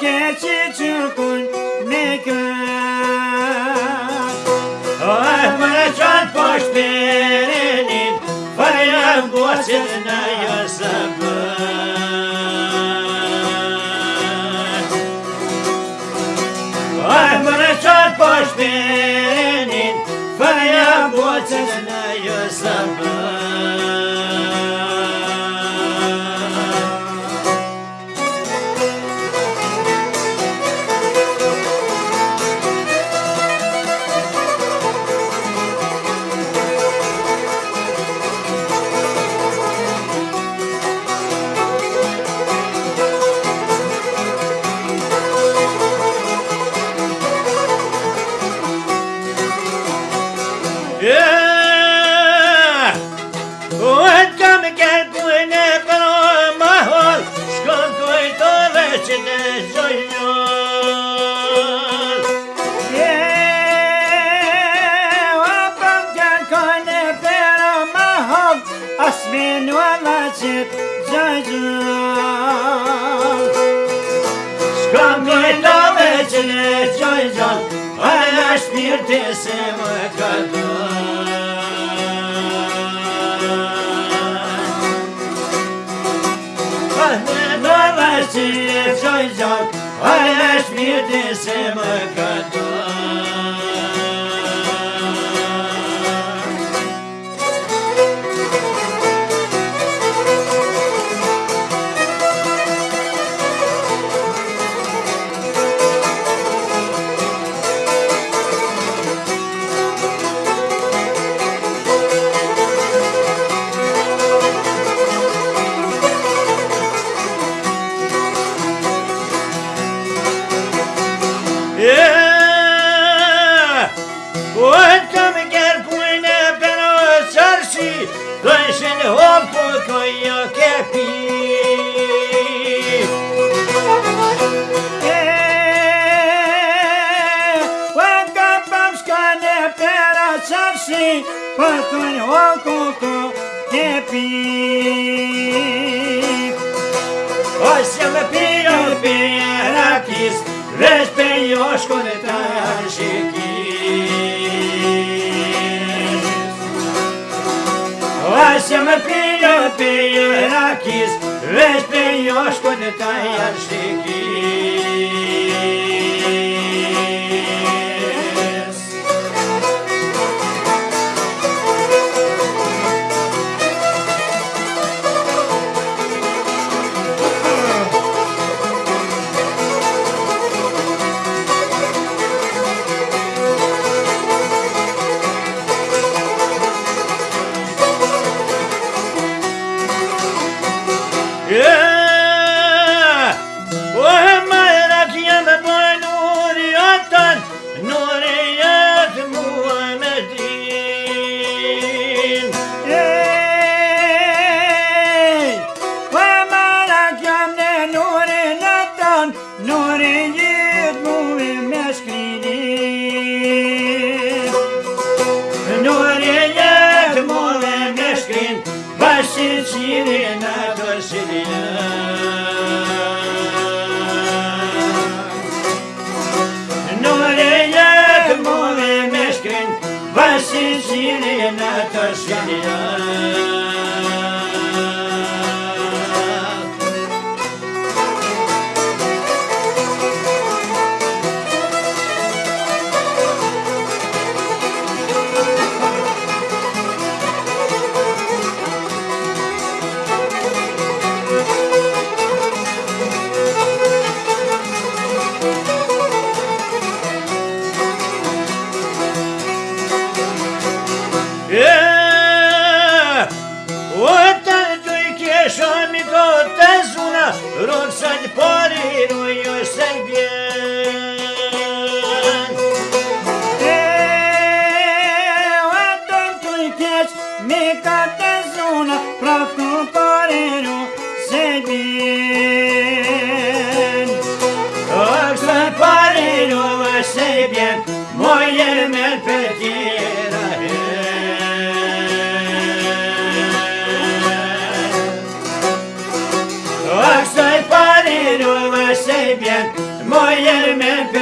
keçi çukun ne gör Ahmet can boş verinin Faryam boşuna yasabır Ahmet can boş verinin Faryam boşuna yasabır mirë se më këtër Në në në që e gjoj se më këtër Сын το кое кепи. Πατών ο κοκό και πει ε, Όσα με πήρε ο πειράκης Βες παιδιός κοντετάζει Nëse më pije pije akis, veç për jo është janë shikis yeah. bien. Oh, je veux pas les loups, c'est bien. Moi, il me petit. Moi, il me petit.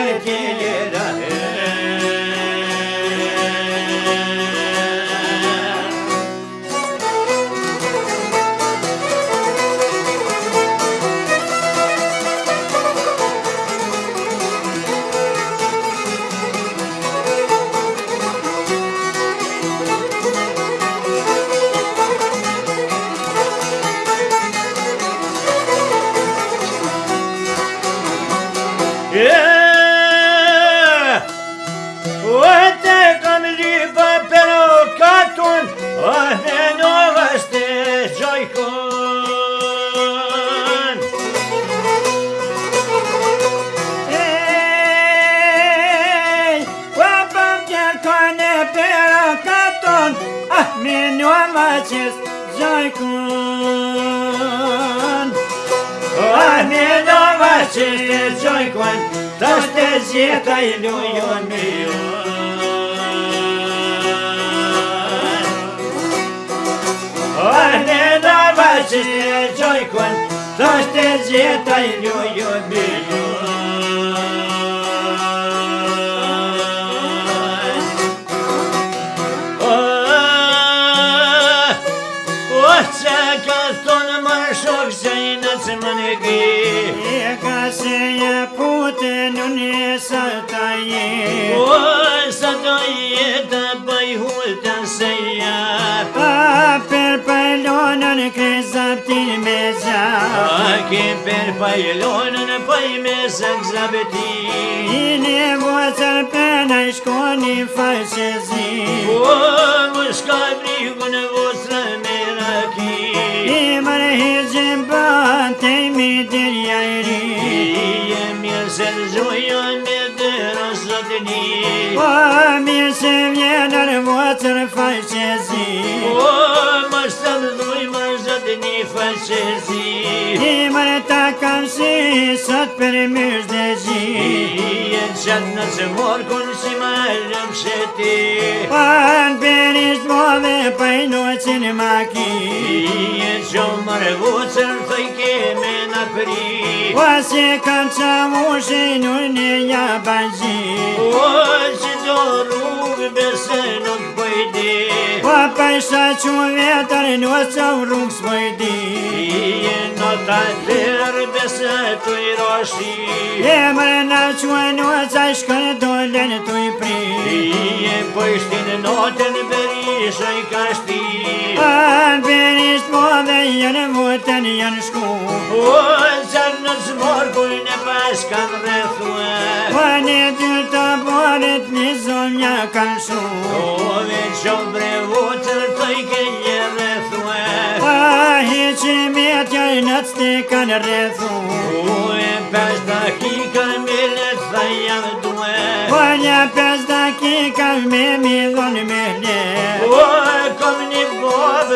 mai când Aminova ceste joi quan Toate zieta ilion mion Aminova ceste joi quan Toate zieta ilion mion se më gi E ka se një pute në një sa ta je O sa ta je të bëj hulta se ja per pëllonë në kreza për me ke per pëllonë në pëj me za kza beti I në vëzër për në shko një falë se zi O më shka brigë në vëzër me rakit Mërë i zimë për tëjmi të njëri I e po, mirë se të zhujën me të nësotëni O, mirë se vjënër vëcër faqë që zi po, është të mdoj ma zëtë një fëqezi I mërë të kam sot për mërës dhe zi I e në që morë kënë si më rëmë shëti Për për ishtë modhe për në që në maki I e që mërë vëqër të i keme në pri Po si kam që më shenu në një bëzi O po që do rrugë besë nuk pëjdi Papajsha që më vetër në që më rungë së më i Në të lërë dhe se të i roshi E mërë në që më në që më shkërë do lë në të i pri E pojshti në notë në berisha i ka shti A në berisht po dhe janë vëtën janë shku O po, në zërë në zëmorë kuj në pas kanë rëthu Po në të të bërët në zëmë një kanë shu O po, në zëmë brevu Po qërë tëj këjje dhe thëme Po he të stikën rre thunë Po e 5 dakika me lecë dhe e me me dhënë me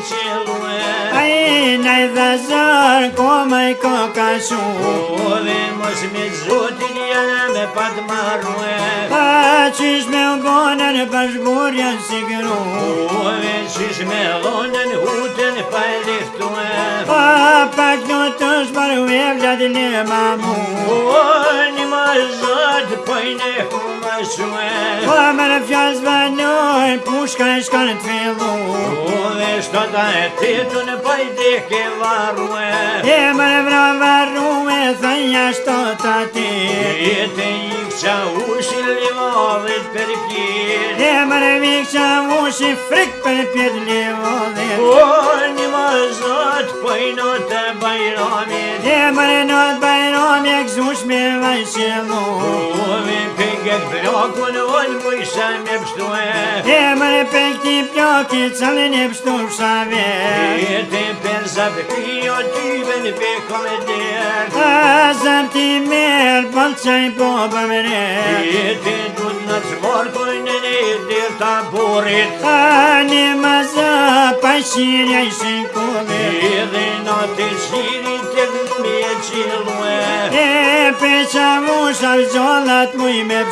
qëllë E nëjë dhe zërë, kome i koka shumë mos me zotin janë me patë marrë Pa qish me lgonën për shburja si gru O dhe qish me lgonën hutën pa e lihtu pak në të shbarë e vladin në mamu O një ma zotë pojnë e huma shumë po me në fjallë zvanoj, pushka e shkanë të fillu O dhe da e ti të në pajdi ke varrue E më vra varrue dhe nja shto të ti E të ik qa ushi livodhit për pjit E më vik qa ushi frik për pjit livodhit O një më zot për në të E më në të bajromit këzush me vajshilu O vipi Gjëtë blokë në volë më isha me pështu e E mërë për të pjokë i cëllë në pështu më shave E te për zapë të kjo të në për këmë të dërë A zapë ti mërë për të i po për mërë E te dhëtë në të zborë për në në e të burit A në më zë për shirë e shë kërë E dhe në të shirë të dhëtë me qilë më e E për qëmë shavë gjëllat më i me pështu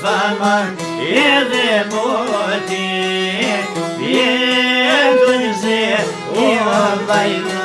salman edhe moti, vjetë një zirë, ua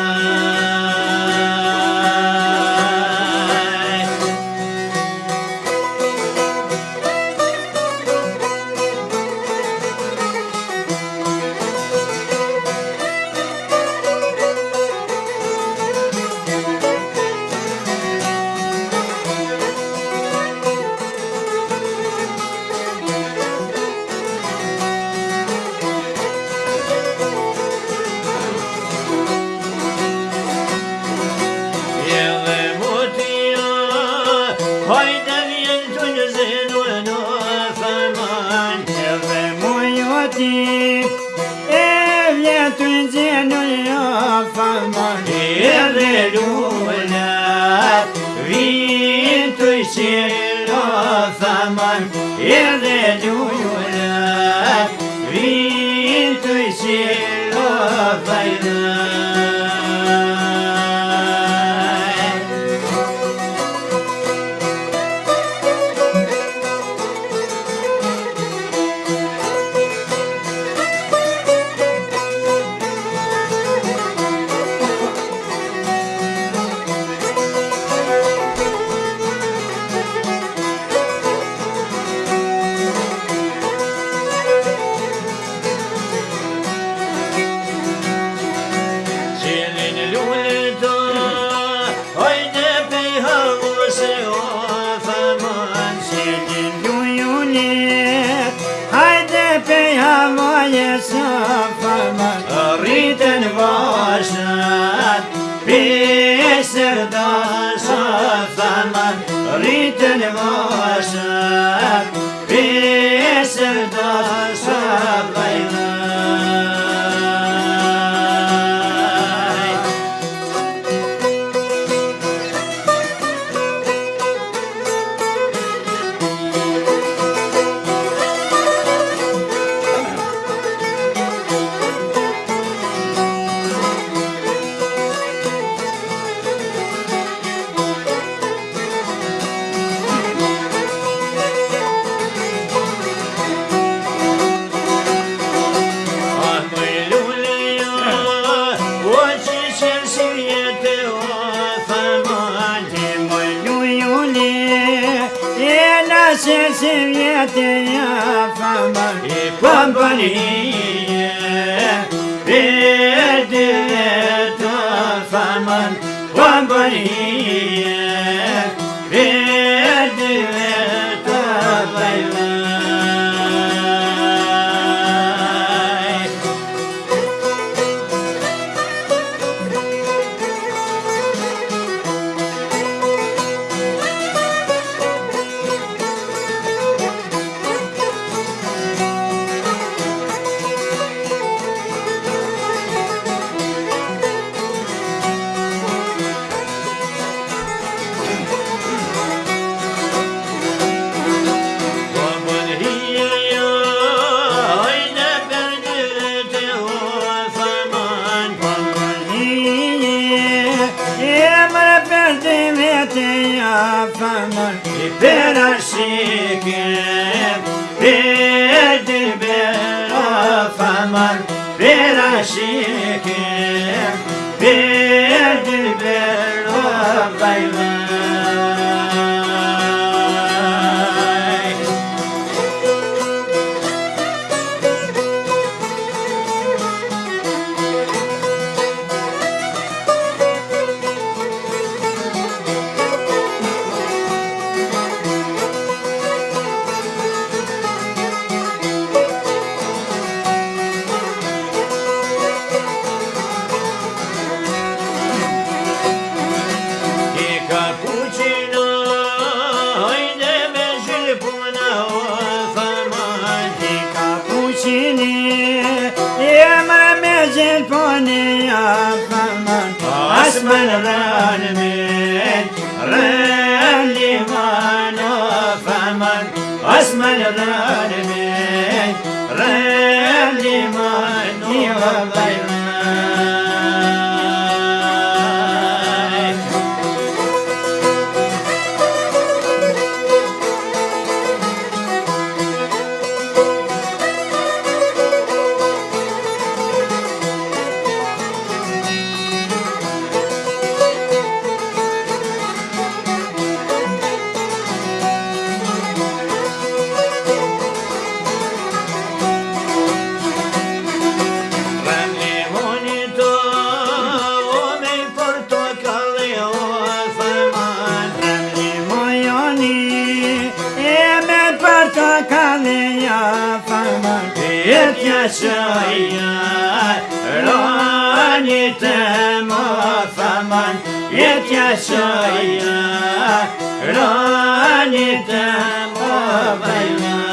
Hajde vjen të një zinu e në fërman Që dhe mu joti E vjen të një zinu e në fërman E dhe lullat Vjen të zinu në fërman E dhe Shabbat sen sevdiyatın yafaman Pampaniye verdi Pampaniye ne ja faman, e tja shaja rani te ma fama e tja shaja rani te ma fama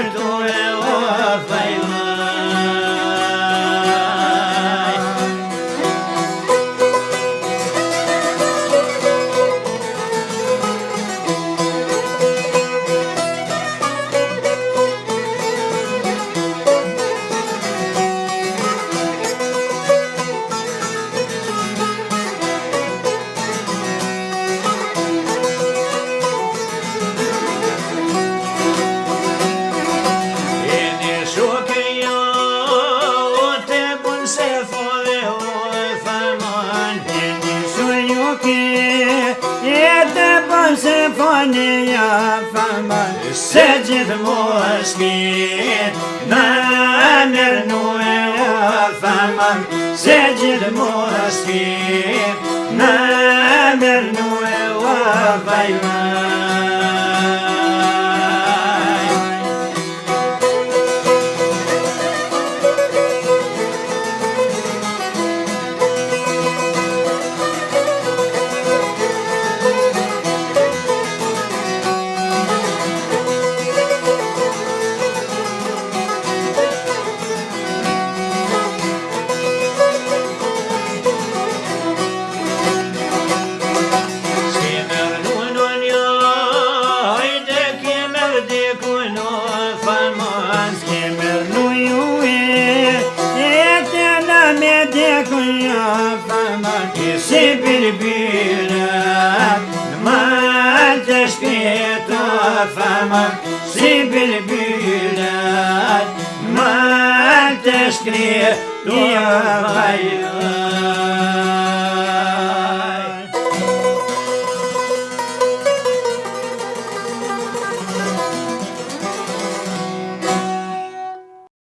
Don't Lord, se fani ja fama Se gjithë mu është mirit Në mërë në e fama Se gjithë mu është mirit Në mërë në e fama crer e